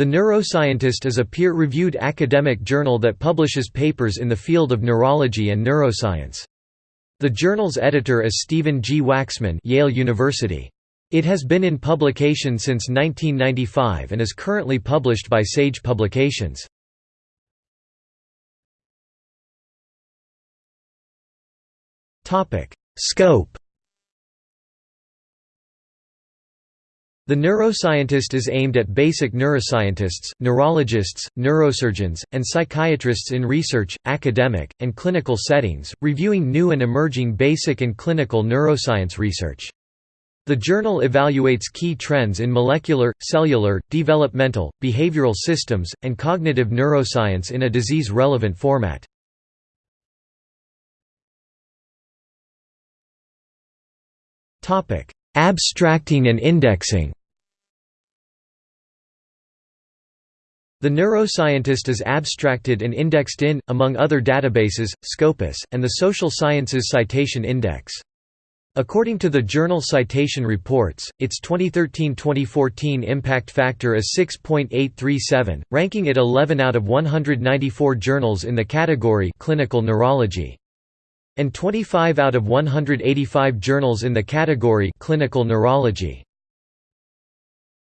The Neuroscientist is a peer-reviewed academic journal that publishes papers in the field of neurology and neuroscience. The journal's editor is Stephen G. Waxman Yale University. It has been in publication since 1995 and is currently published by Sage Publications. Scope The neuroscientist is aimed at basic neuroscientists, neurologists, neurosurgeons, and psychiatrists in research, academic, and clinical settings, reviewing new and emerging basic and clinical neuroscience research. The journal evaluates key trends in molecular, cellular, developmental, behavioral systems, and cognitive neuroscience in a disease-relevant format. Abstracting and indexing The neuroscientist is abstracted and indexed in, among other databases, Scopus, and the Social Sciences Citation Index. According to the journal Citation Reports, its 2013–2014 impact factor is 6.837, ranking it 11 out of 194 journals in the category clinical neurology and 25 out of 185 journals in the category clinical neurology.